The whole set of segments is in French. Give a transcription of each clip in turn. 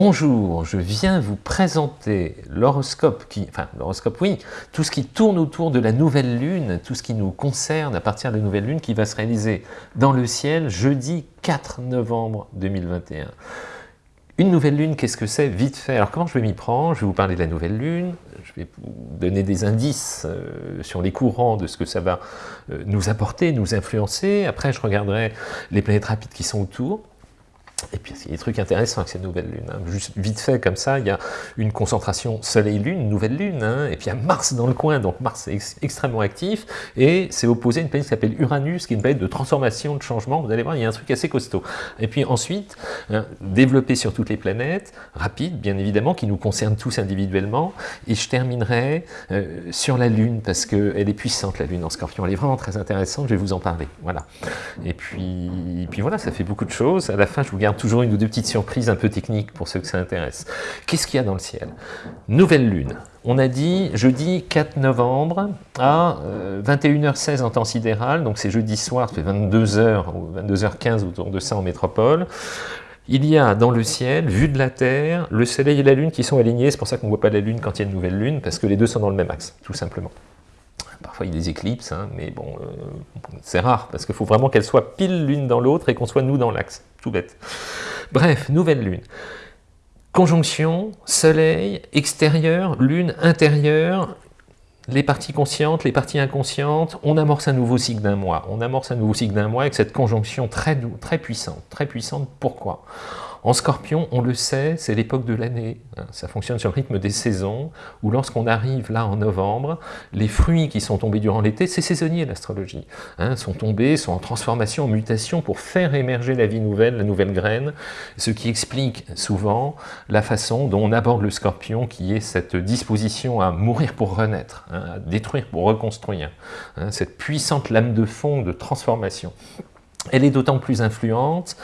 Bonjour, je viens vous présenter l'horoscope qui, enfin l'horoscope oui, tout ce qui tourne autour de la nouvelle lune, tout ce qui nous concerne à partir de la nouvelle lune qui va se réaliser dans le ciel jeudi 4 novembre 2021. Une nouvelle lune, qu'est-ce que c'est? Vite fait. Alors comment je vais m'y prendre? Je vais vous parler de la nouvelle lune, je vais vous donner des indices euh, sur les courants de ce que ça va euh, nous apporter, nous influencer. Après, je regarderai les planètes rapides qui sont autour. Et puis, il y a des trucs intéressants avec cette nouvelle lune. Hein. Juste vite fait, comme ça, il y a une concentration Soleil-Lune, nouvelle lune, hein. et puis il y a Mars dans le coin, donc Mars est extrêmement actif, et c'est opposé à une planète qui s'appelle Uranus, qui est une planète de transformation, de changement, vous allez voir, il y a un truc assez costaud. Et puis ensuite, hein, développer sur toutes les planètes, rapide, bien évidemment, qui nous concerne tous individuellement, et je terminerai euh, sur la Lune, parce qu'elle est puissante, la Lune en Scorpion, elle est vraiment très intéressante, je vais vous en parler, voilà. Et puis, et puis voilà, ça fait beaucoup de choses, à la fin, je vous garde toujours une ou deux petites surprises un peu techniques pour ceux que ça intéresse. Qu'est-ce qu'il y a dans le ciel? Nouvelle lune. On a dit jeudi 4 novembre à 21h16 euh, en temps sidéral, donc c'est jeudi soir, ça fait 22h ou 22h15 autour de ça en métropole. Il y a dans le ciel, vu de la Terre, le Soleil et la Lune qui sont alignés, c'est pour ça qu'on ne voit pas la Lune quand il y a une nouvelle Lune, parce que les deux sont dans le même axe, tout simplement. Parfois il y a des éclipses, hein, mais bon, euh, c'est rare, parce qu'il faut vraiment qu'elles soient pile l'une dans l'autre et qu'on soit nous dans l'axe, bête. Bref, nouvelle lune. Conjonction, soleil, extérieur, lune, intérieur, les parties conscientes, les parties inconscientes, on amorce un nouveau cycle d'un mois. On amorce un nouveau cycle d'un mois avec cette conjonction très, très puissante. Très puissante, pourquoi? En scorpion, on le sait, c'est l'époque de l'année, hein. ça fonctionne sur le rythme des saisons, où lorsqu'on arrive là en novembre, les fruits qui sont tombés durant l'été, c'est saisonnier l'astrologie, hein, sont tombés, sont en transformation, en mutation pour faire émerger la vie nouvelle, la nouvelle graine, ce qui explique souvent la façon dont on aborde le scorpion, qui est cette disposition à mourir pour renaître, hein, à détruire pour reconstruire, cette puissante lame de fond de transformation. Elle est d'autant plus influente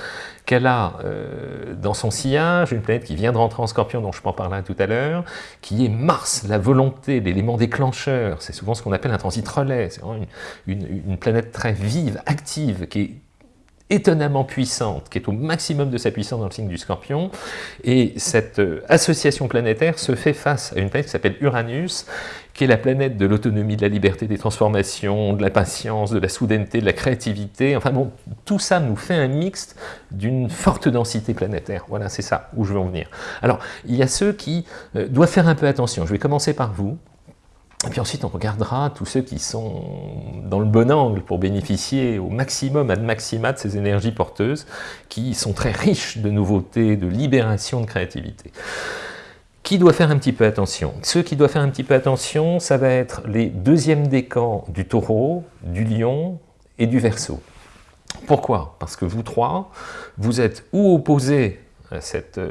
qu'elle a euh, dans son sillage une planète qui vient de rentrer en scorpion, dont je en parler tout à l'heure, qui est Mars, la volonté, l'élément déclencheur. C'est souvent ce qu'on appelle un transit relais. C'est vraiment une, planète très vive, active, qui est étonnamment puissante, qui est au maximum de sa puissance dans le signe du scorpion, et cette euh, association planétaire se fait face à une planète qui s'appelle Uranus, qui est la planète de l'autonomie, de la liberté, des transformations, de la patience, de la soudaineté, de la créativité, enfin bon, tout ça nous fait un mixte d'une forte densité planétaire, voilà, c'est ça où je veux en venir. Alors, il y a ceux qui euh, doivent faire un peu attention, je vais commencer par vous, et puis ensuite, on regardera tous ceux qui sont dans le bon angle pour bénéficier au maximum, ad maxima de ces énergies porteuses, qui sont très riches de nouveautés, de libération, de créativité. Qui doit faire un petit peu attention? Ceux qui doivent faire un petit peu attention, ça va être les deuxièmes décans du taureau, du lion et du verso. Pourquoi? Parce que vous trois, vous êtes ou opposés cette euh,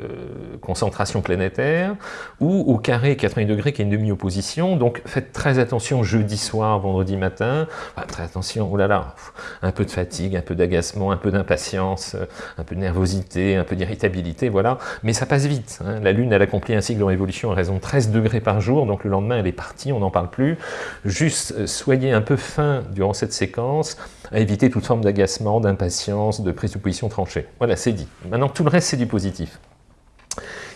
concentration planétaire, ou au carré 80 degrés qui est une demi-opposition, donc faites très attention jeudi soir, vendredi matin, très attention, oh là là, un peu de fatigue, un peu d'agacement, un peu d'impatience, un peu de nervosité, un peu d'irritabilité, voilà, mais ça passe vite, hein. la Lune elle accomplit un cycle en révolution à raison de 13 degrés par jour, donc le lendemain elle est partie, on n'en parle plus, juste euh, soyez un peu fin durant cette séquence, à éviter toute forme d'agacement, d'impatience, de présupposition tranchée. Voilà, c'est dit. Maintenant, tout le reste, c'est du positif.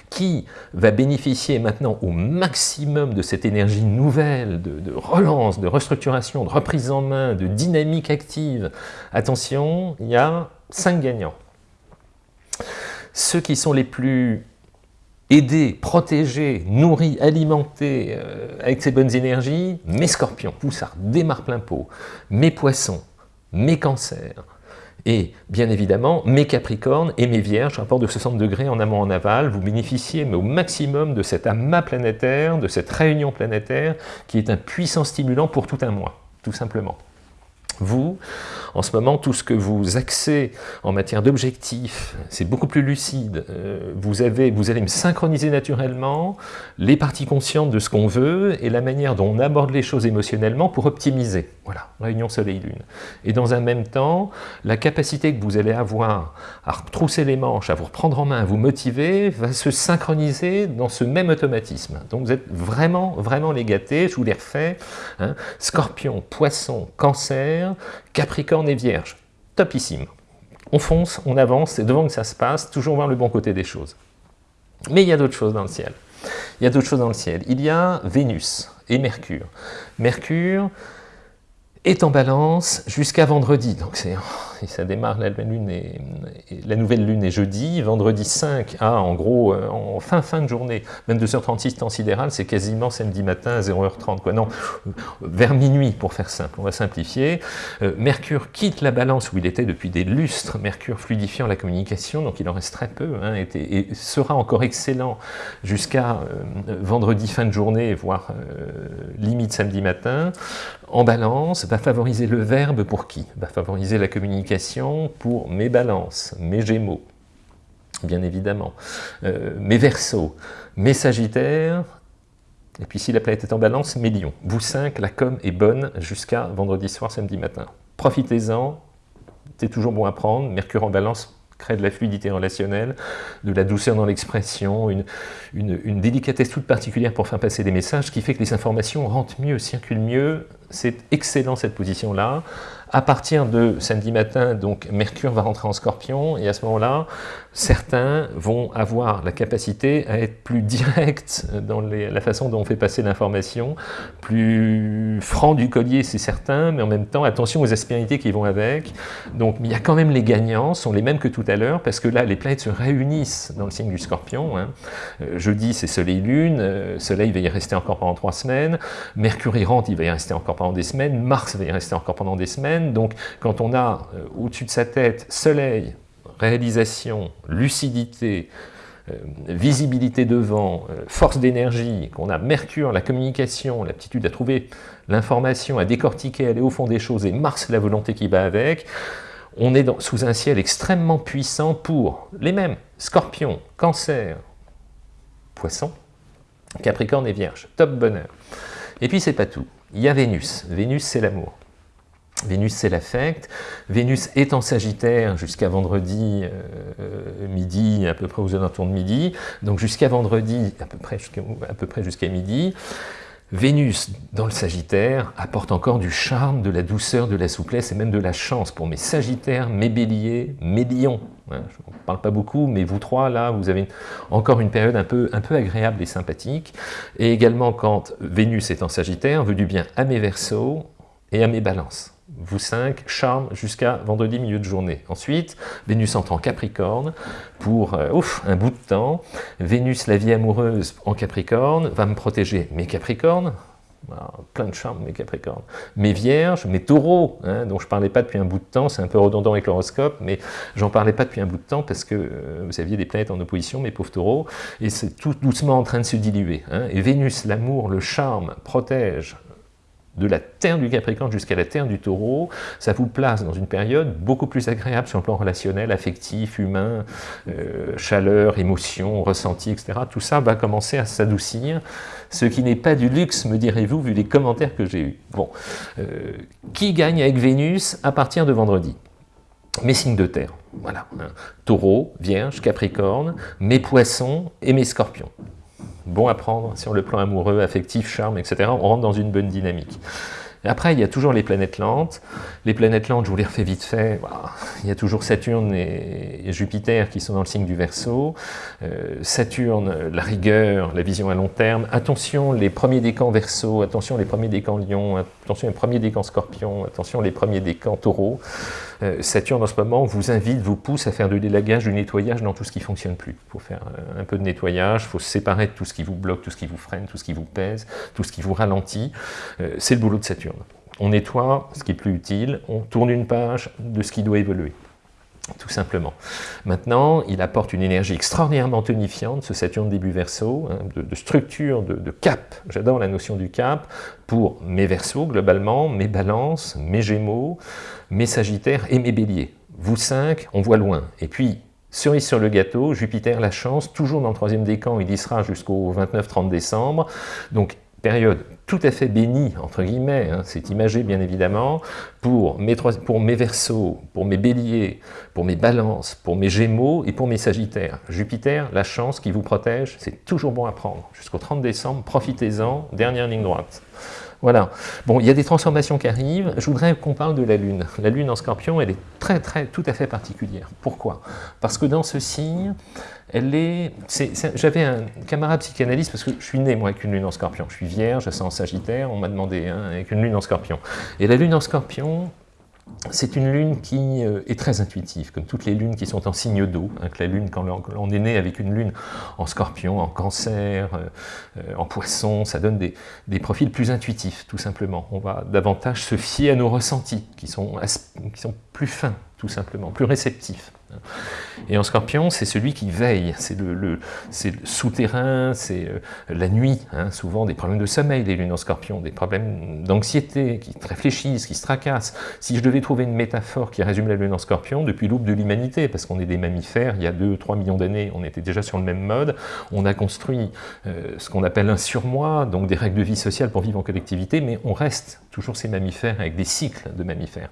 Qui va bénéficier maintenant au maximum de cette énergie nouvelle, de, relance, de restructuration, de reprise en main, de dynamique active? Attention, il y a cinq gagnants. Ceux qui sont les plus aidés, protégés, nourris, alimentés euh, avec ces bonnes énergies, mes scorpions, ça démarre plein pot, mes poissons, mes cancers, et bien évidemment, mes capricornes et mes vierges, rapport de 60 degrés en amont en aval, vous bénéficiez mais au maximum de cet amas planétaire, de cette réunion planétaire, qui est un puissant stimulant pour tout un mois, tout simplement. Vous, en ce moment, tout ce que vous axez en matière d'objectifs, c'est beaucoup plus lucide. Euh, vous, avez, vous allez me synchroniser naturellement les parties conscientes de ce qu'on veut et la manière dont on aborde les choses émotionnellement pour optimiser. Voilà, réunion Soleil-Lune. Et dans un même temps, la capacité que vous allez avoir à retrousser les manches, à vous reprendre en main, à vous motiver, va se synchroniser dans ce même automatisme. Donc vous êtes vraiment, vraiment les gâtés, je vous les refais. Hein. Scorpion, Poisson, Cancer, Capricorne et Vierge. Topissime. On fonce, on avance, c'est devant que ça se passe, toujours voir le bon côté des choses. Mais il y a d'autres choses dans le ciel. Il y a d'autres choses dans le ciel. Il y a Vénus et Mercure. Mercure est en balance jusqu'à vendredi. Donc c'est ça démarre, la nouvelle, lune est, la nouvelle lune est jeudi, vendredi 5 à, en gros, euh, en fin fin de journée, 22h36 temps sidéral, c'est quasiment samedi matin à 0h30, quoi. Non, vers minuit, pour faire simple, on va simplifier. Euh, Mercure quitte la balance où il était depuis des lustres, Mercure fluidifiant la communication, donc il en reste très peu, hein, et, sera encore excellent jusqu'à euh, vendredi fin de journée, voire limite samedi matin. En balance, va favoriser le verbe pour qui? Va favoriser la communication pour mes balances, mes gémeaux, bien évidemment, euh, mes versos, mes sagittaires, et puis si la planète est en balance, mes lions. Vous cinq, la com est bonne jusqu'à vendredi soir, samedi matin. Profitez-en, c'est toujours bon à prendre, Mercure en balance crée de la fluidité relationnelle, de la douceur dans l'expression, une, délicatesse toute particulière pour faire passer des messages, qui fait que les informations rentrent mieux, circulent mieux. C'est excellent cette position-là. À partir de samedi matin, donc Mercure va rentrer en scorpion, et à ce moment-là, certains vont avoir la capacité à être plus direct dans la façon dont on fait passer l'information, plus franc du collier, c'est certain, mais en même temps, attention aux aspérités qui vont avec. Donc, il y a quand même les gagnants, sont les mêmes que tout à l'heure, parce que là, les planètes se réunissent dans le signe du scorpion. Hein. Euh, jeudi, c'est Soleil-Lune, euh, Soleil va y rester encore pendant trois semaines, Mercure y rentre, il va y rester encore pendant des semaines, Mars va y rester encore pendant des semaines, donc quand on a euh, au-dessus de sa tête soleil, réalisation, lucidité, euh, visibilité devant, euh, force d'énergie, qu'on a Mercure, la communication, l'aptitude à trouver l'information, à décortiquer, aller au fond des choses, et Mars, la volonté qui va avec, on est sous un ciel extrêmement puissant pour les mêmes, Scorpion, Cancer, Poisson, Capricorne et Vierge, top bonheur. Et puis c'est pas tout, il y a Vénus, Vénus c'est l'amour. Vénus, c'est l'affect. Vénus est en Sagittaire jusqu'à vendredi euh, midi, à peu près aux alentours de midi. Donc jusqu'à vendredi, à peu près jusqu'à midi. Vénus, dans le Sagittaire, apporte encore du charme, de la douceur, de la souplesse et même de la chance pour mes Sagittaires, mes Béliers, mes Lions. Hein, je ne parle pas beaucoup, mais vous trois, là, vous avez encore une période un peu, agréable et sympathique. Et également, quand Vénus est en Sagittaire, veut du bien à mes Verseaux et à mes Balances vous cinq, charme jusqu'à vendredi milieu de journée. Ensuite, Vénus entre en Capricorne pour euh, un bout de temps. Vénus, la vie amoureuse en Capricorne, va me protéger mes Capricornes, plein de charme mes Capricornes, mes Vierges, mes Taureaux, hein, dont je ne parlais pas depuis un bout de temps, c'est un peu redondant avec l'horoscope, mais j'en parlais pas depuis un bout de temps parce que euh, vous aviez des planètes en opposition, mes pauvres Taureaux, et c'est tout doucement en train de se diluer. Hein. Et Vénus, l'amour, le charme, protège de la terre du Capricorne jusqu'à la terre du Taureau, ça vous place dans une période beaucoup plus agréable sur le plan relationnel, affectif, humain, euh, chaleur, émotion, ressenti, etc. Tout ça va commencer à s'adoucir, ce qui n'est pas du luxe, me direz-vous, vu les commentaires que j'ai eus. Bon, euh, qui gagne avec Vénus à partir de vendredi? Mes signes de terre, voilà, hein. taureau, vierge, capricorne, mes poissons et mes scorpions bon à prendre sur le plan amoureux, affectif, charme, etc. On rentre dans une bonne dynamique. Après, il y a toujours les planètes lentes. Les planètes lentes, je vous les refais vite fait. Il y a toujours Saturne et Jupiter qui sont dans le signe du Verseau. Euh, Saturne, la rigueur, la vision à long terme. Attention, les premiers décans Verseau. Attention, les premiers décans Lion. Attention, les premiers décans Scorpion. Attention, les premiers décans Taureau. Euh, Saturne, en ce moment, vous invite, vous pousse à faire de l'élagage, du nettoyage dans tout ce qui ne fonctionne plus. Il faut faire euh, un peu de nettoyage, il faut se séparer de tout ce qui vous bloque, tout ce qui vous freine, tout ce qui vous pèse, tout ce qui vous ralentit. C'est le boulot de Saturne on nettoie ce qui est plus utile, on tourne une page de ce qui doit évoluer tout simplement. Maintenant, il apporte une énergie extraordinairement tonifiante, ce Saturne début verso, hein, de, structure, de, cap, j'adore la notion du cap, pour mes versos globalement, mes balances, mes gémeaux, mes sagittaires et mes béliers. Vous cinq, on voit loin. Et puis, cerise sur le gâteau, Jupiter la chance, toujours dans le troisième décan, il y sera jusqu'au 29-30 décembre, donc période tout à fait bénie, entre guillemets, hein, c'est imagé bien évidemment, pour mes, pour mes versos, pour mes béliers, pour mes balances, pour mes gémeaux et pour mes sagittaires. Jupiter, la chance qui vous protège, c'est toujours bon à prendre. Jusqu'au 30 décembre, profitez-en, dernière ligne droite. Voilà. Bon, il y a des transformations qui arrivent. Je voudrais qu'on parle de la Lune. La Lune en Scorpion, elle est très, très, tout à fait particulière. Pourquoi? Parce que dans ce signe, elle est... J'avais un camarade psychanalyste, parce que je suis né, moi, avec une Lune en Scorpion. Je suis vierge, je en Sagittaire, on m'a demandé, hein, avec une Lune en Scorpion. Et la Lune en Scorpion, c'est une lune qui euh, est très intuitive, comme toutes les lunes qui sont en signe d'eau. Hein, la lune, quand on est né avec une lune en scorpion, en cancer, euh, euh, en poisson, ça donne des, des, profils plus intuitifs, tout simplement. On va davantage se fier à nos ressentis, qui sont, qui sont plus fins, tout simplement, plus réceptifs. Et en scorpion, c'est celui qui veille, c'est le, souterrain, c'est euh, la nuit, hein. souvent des problèmes de sommeil, les lunes en scorpion, des problèmes d'anxiété, qui réfléchissent, qui se tracassent. Si je devais trouver une métaphore qui résume la lune en scorpion, depuis l'aube de l'humanité, parce qu'on est des mammifères, il y a 2-3 millions d'années, on était déjà sur le même mode, on a construit euh, ce qu'on appelle un surmoi, donc des règles de vie sociale pour vivre en collectivité, mais on reste toujours ces mammifères avec des cycles de mammifères.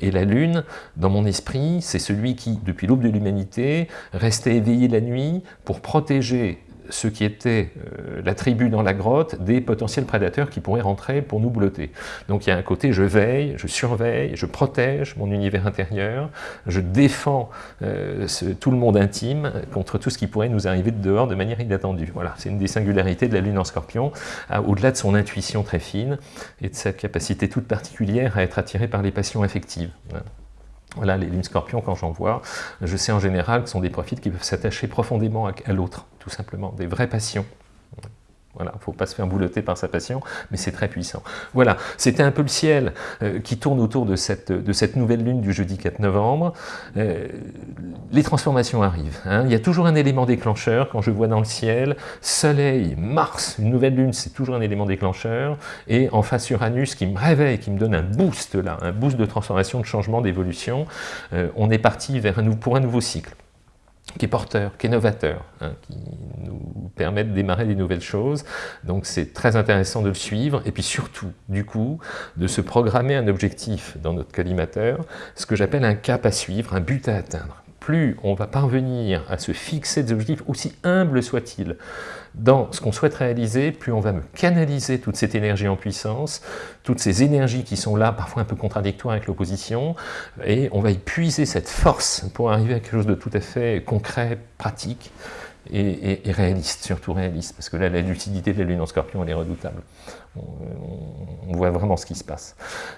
Et la lune, dans mon esprit, c'est celui qui, depuis l'aube de l'humanité, restait éveillé la nuit pour protéger ce qui était euh, la tribu dans la grotte des potentiels prédateurs qui pourraient rentrer pour nous blotter. Donc il y a un côté je veille, je surveille, je protège mon univers intérieur, je défends euh, tout le monde intime contre tout ce qui pourrait nous arriver de dehors de manière inattendue. Voilà, c'est une des singularités de la lune en scorpion, au-delà de son intuition très fine et de sa capacité toute particulière à être attirée par les passions affectives. Les lunes scorpions, quand j'en vois, je sais en général que ce sont des profils qui peuvent s'attacher profondément à, l'autre, tout simplement, des vraies passions. Voilà, faut pas se faire boulotter par sa passion, mais c'est très puissant. Voilà, c'était un peu le ciel euh, qui tourne autour de cette, de cette nouvelle lune du jeudi 4 novembre. Euh, les transformations arrivent. Hein. Il y a toujours un élément déclencheur quand je vois dans le ciel Soleil, Mars, une nouvelle lune, c'est toujours un élément déclencheur. Et en face Uranus qui me réveille, qui me donne un boost là, un boost de transformation, de changement, d'évolution. Euh, on est parti vers un, pour un nouveau cycle qui est porteur, qui est novateur, hein, qui nous permet de démarrer des nouvelles choses. Donc c'est très intéressant de le suivre, et puis surtout, du coup, de se programmer un objectif dans notre collimateur, ce que j'appelle un cap à suivre, un but à atteindre plus on va parvenir à se fixer des objectifs, aussi humbles soient-ils, dans ce qu'on souhaite réaliser, plus on va me canaliser toute cette énergie en puissance, toutes ces énergies qui sont là, parfois un peu contradictoires avec l'opposition, et on va épuiser cette force pour arriver à quelque chose de tout à fait concret, pratique, et, réaliste, surtout réaliste, parce que là, la lucidité de la Lune en Scorpion, elle est redoutable. On, voit vraiment ce qui se passe.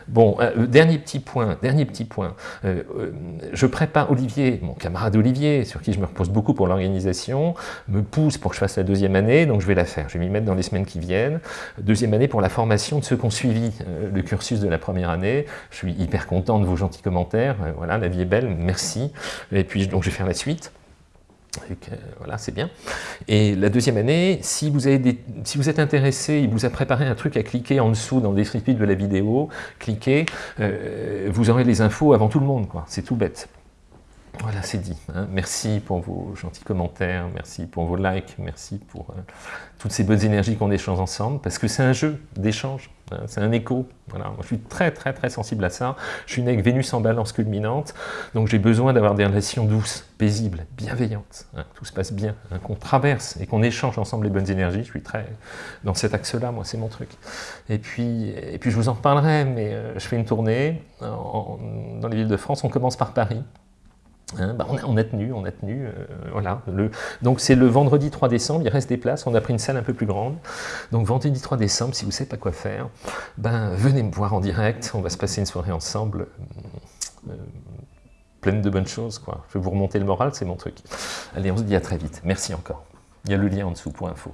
Bon, euh, dernier petit point, dernier petit point. Euh, euh, je prépare Olivier, mon camarade Olivier, sur qui je me repose beaucoup pour l'organisation, me pousse pour que je fasse la deuxième année, donc je vais la faire. Je vais m'y mettre dans les semaines qui viennent. Deuxième année pour la formation de ceux qui ont suivi le cursus de la première année. Je suis hyper content de vos gentils commentaires. voilà, la vie est belle, merci. Et puis, donc, je vais faire la suite voilà, c'est bien. Et la deuxième année, si vous, êtes intéressé, il vous a préparé un truc à cliquer en dessous dans le descriptif de la vidéo, cliquez, euh, vous aurez les infos avant tout le monde, quoi. C'est tout bête. Voilà, c'est dit. Hein. Merci pour vos gentils commentaires, merci pour vos likes, merci pour euh, toutes ces bonnes énergies qu'on échange ensemble, parce que c'est un jeu d'échange, hein. c'est un écho. Voilà. je suis très très très sensible à ça. Je suis né avec Vénus en balance culminante, donc j'ai besoin d'avoir des relations douces, paisibles, bienveillantes. Hein. Tout se passe bien, qu'on traverse et qu'on échange ensemble les bonnes énergies. Je suis très dans cet axe-là, moi, c'est mon truc. Et puis, et puis je vous en reparlerai, mais euh, je fais une tournée dans les villes de France. On commence par Paris. Hein, bah, on, a, tenu, on a tenu, euh, voilà. Le, donc c'est le vendredi 3 décembre, il reste des places, on a pris une salle un peu plus grande. Donc vendredi 3 décembre, si vous ne savez pas quoi faire, ben venez me voir en direct, on va se passer une soirée ensemble, euh, pleine de bonnes choses. Quoi. Je vais vous remonter le moral, c'est mon truc. Allez, on se dit à très vite. Merci encore. Il y a le lien en dessous pour info.